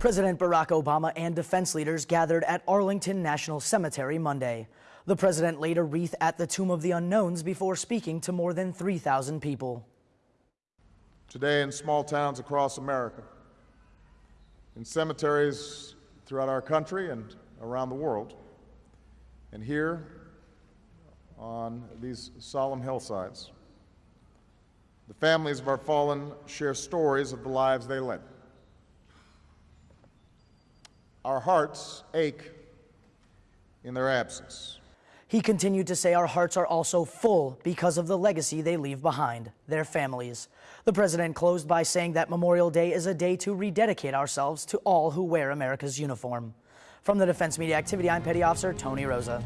President Barack Obama and defense leaders gathered at Arlington National Cemetery Monday. The president laid a wreath at the Tomb of the Unknowns before speaking to more than 3,000 people. Today, in small towns across America, in cemeteries throughout our country and around the world, and here on these solemn hillsides, the families of our fallen share stories of the lives they led. Our hearts ache in their absence. He continued to say our hearts are also full because of the legacy they leave behind, their families. The president closed by saying that Memorial Day is a day to rededicate ourselves to all who wear America's uniform. From the Defense Media Activity, I'm Petty Officer Tony Rosa.